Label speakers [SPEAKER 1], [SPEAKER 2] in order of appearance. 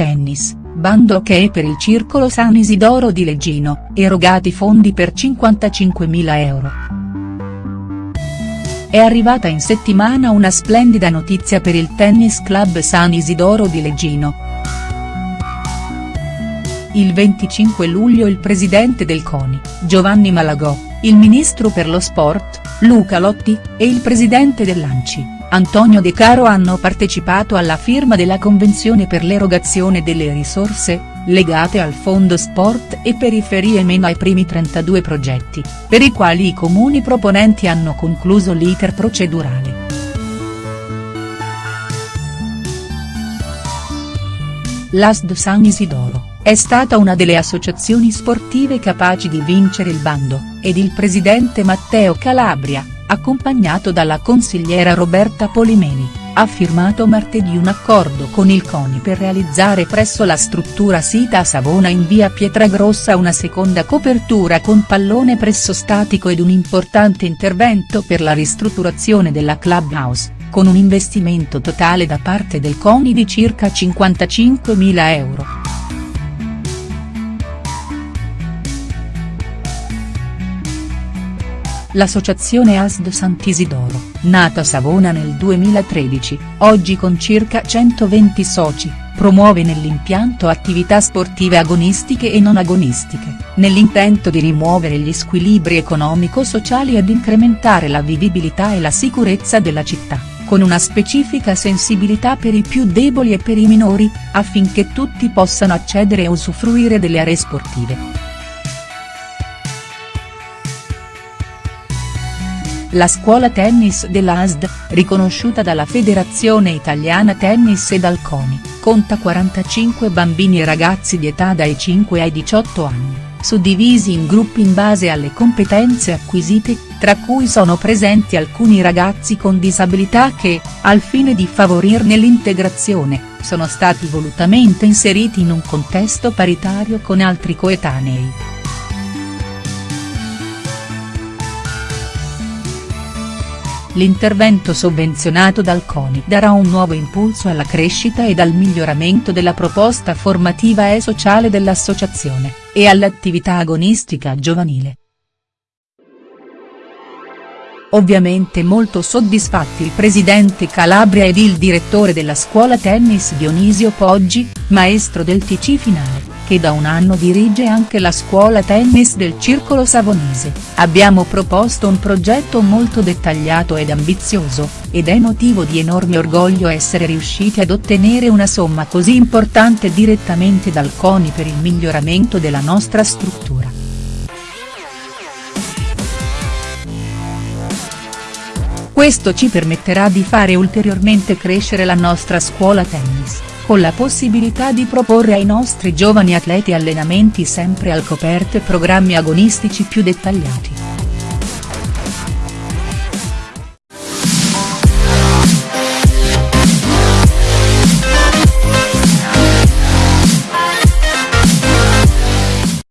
[SPEAKER 1] tennis, bando è per il Circolo San Isidoro di Leggino, erogati fondi per 55.000 euro. È arrivata in settimana una splendida notizia per il Tennis Club San Isidoro di Leggino. Il 25 luglio il presidente del CONI, Giovanni Malagò, il ministro per lo sport, Luca Lotti, e il presidente dell'ANCI, Antonio De Caro hanno partecipato alla firma della convenzione per l'erogazione delle risorse, legate al Fondo Sport e Periferie meno ai primi 32 progetti, per i quali i comuni proponenti hanno concluso l'iter procedurale. L'ASD San Isidoro, è stata una delle associazioni sportive capaci di vincere il bando, ed il presidente Matteo Calabria, accompagnato dalla consigliera Roberta Polimeni, ha firmato martedì un accordo con il CONI per realizzare presso la struttura sita a Savona in via Pietragrossa una seconda copertura con pallone presso statico ed un importante intervento per la ristrutturazione della clubhouse, con un investimento totale da parte del CONI di circa 55.000 euro. L'associazione ASD Sant'Isidoro, nata a Savona nel 2013, oggi con circa 120 soci, promuove nell'impianto attività sportive agonistiche e non agonistiche, nell'intento di rimuovere gli squilibri economico-sociali ed incrementare la vivibilità e la sicurezza della città, con una specifica sensibilità per i più deboli e per i minori, affinché tutti possano accedere e usufruire delle aree sportive. La scuola tennis dell'ASD, riconosciuta dalla Federazione Italiana Tennis e dal CONI, conta 45 bambini e ragazzi di età dai 5 ai 18 anni, suddivisi in gruppi in base alle competenze acquisite, tra cui sono presenti alcuni ragazzi con disabilità che, al fine di favorirne l'integrazione, sono stati volutamente inseriti in un contesto paritario con altri coetanei. L'intervento sovvenzionato dal CONI darà un nuovo impulso alla crescita ed al miglioramento della proposta formativa e sociale dell'associazione, e all'attività agonistica giovanile. Ovviamente molto soddisfatti il presidente Calabria ed il direttore della scuola tennis Dionisio Poggi, maestro del TC finale che da un anno dirige anche la scuola tennis del Circolo Savonese, abbiamo proposto un progetto molto dettagliato ed ambizioso, ed è motivo di enorme orgoglio essere riusciti ad ottenere una somma così importante direttamente dal CONI per il miglioramento della nostra struttura. Questo ci permetterà di fare ulteriormente crescere la nostra scuola tennis con la possibilità di proporre ai nostri giovani atleti allenamenti sempre al coperto e programmi agonistici più dettagliati.